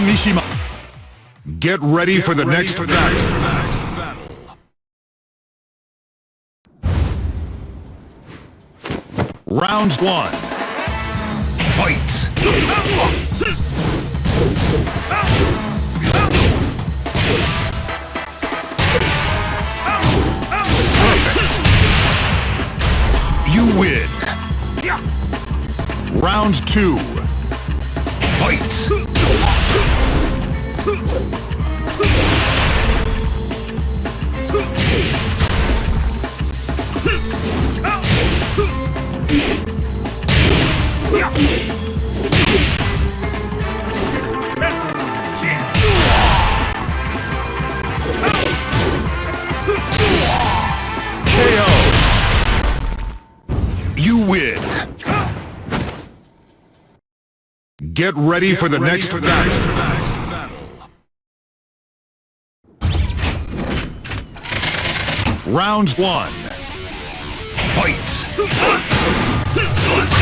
Mishima. Get ready for the next battle. Round one. Fight! You win. Round two. Get ready for the next battle. Round one. Fight!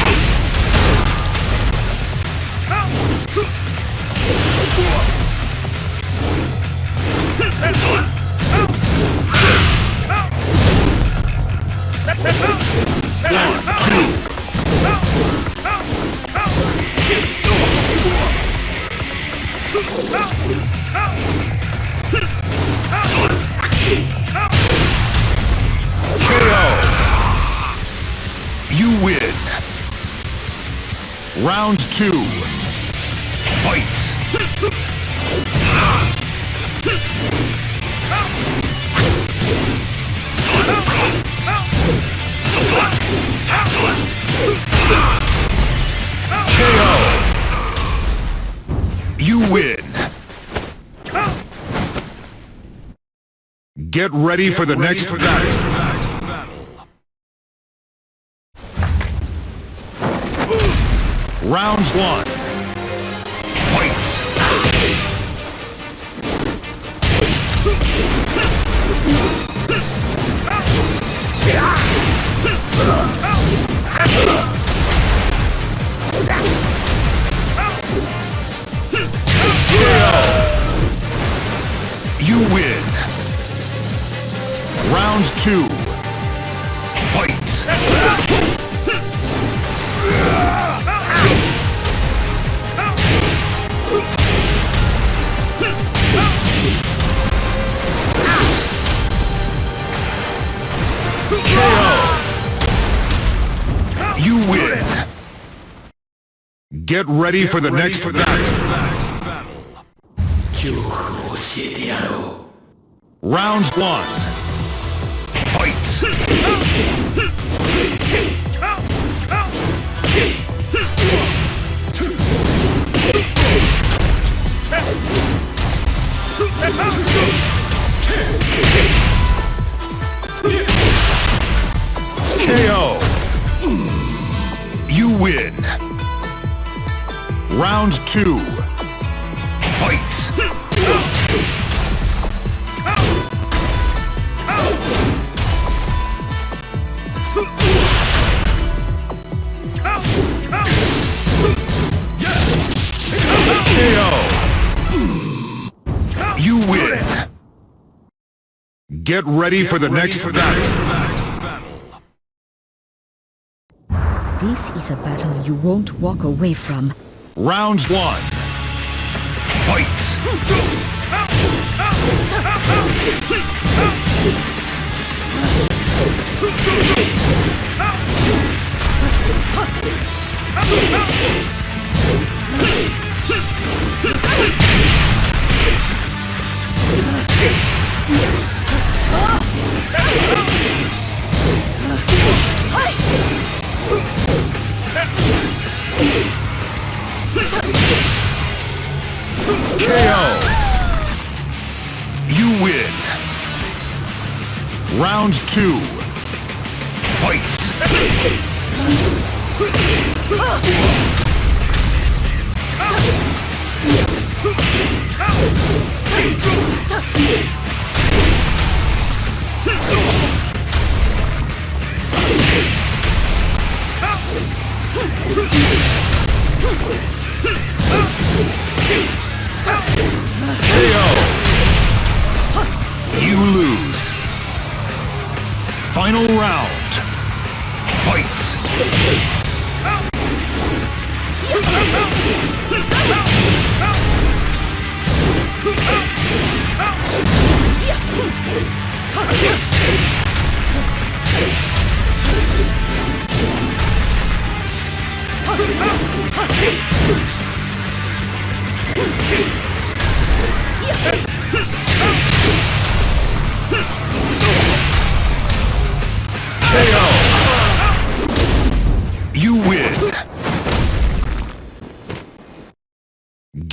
Round two. Fight! KO. You win. Get ready for the next battle. Round one. Get ready Get for the ready next for battle. battle. Round one. Fight. KO. You win. Round two. Fight! KO. You win. Get ready for the next battle. This is a battle you won't walk away from. Round one. Fight! Round two.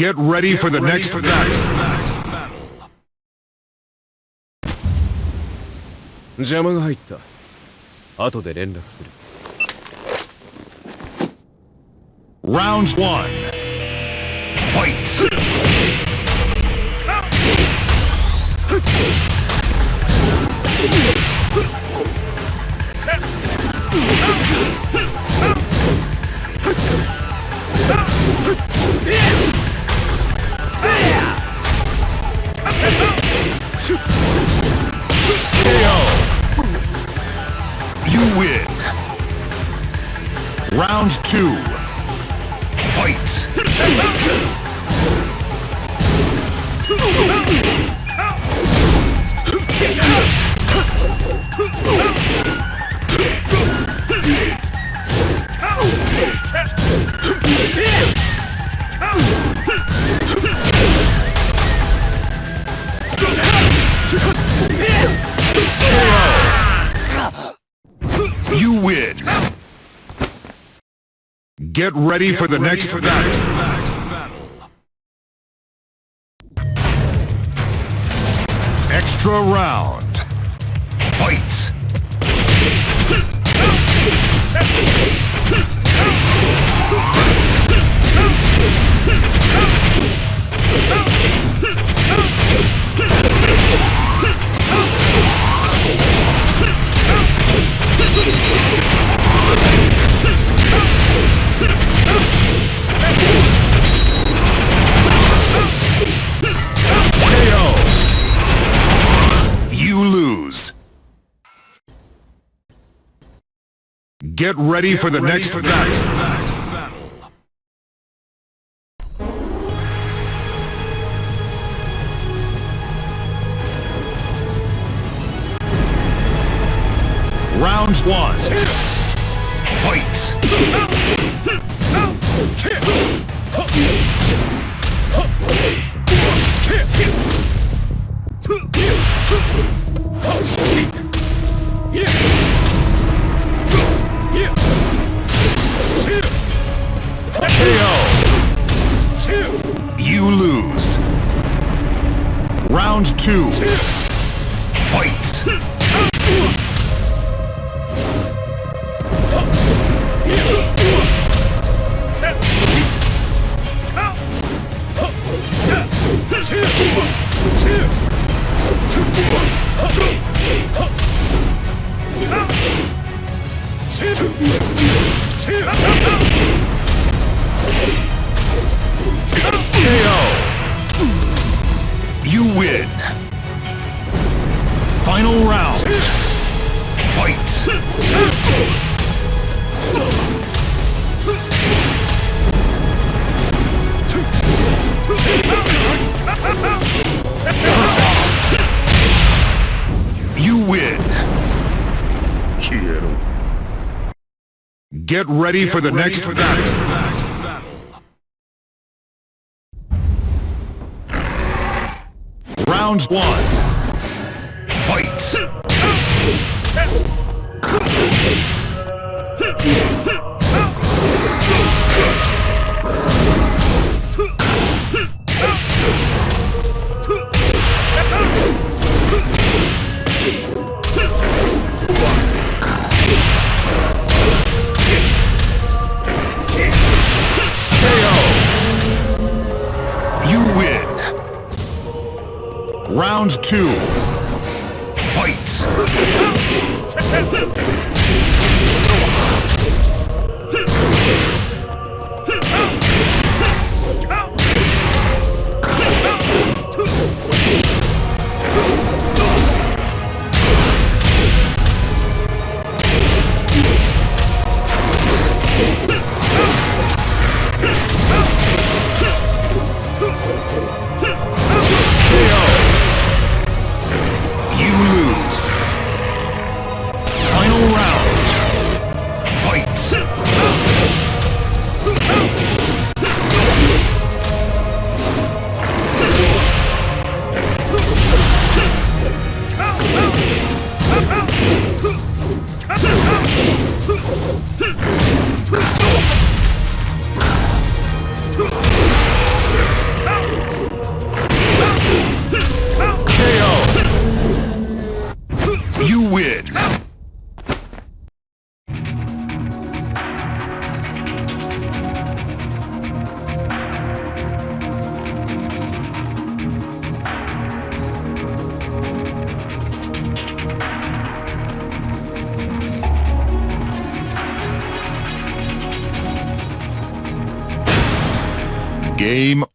Get ready for the next battle. 邪魔が入った後で連絡する Round one. Fight. You Round two. Fight. Get ready for the next battle. Extra round. Fight. Get ready for the next battle. Round one. Fight. Final round. Fight. You win. Get ready for the next battle. Round one. Fight. Two. Game.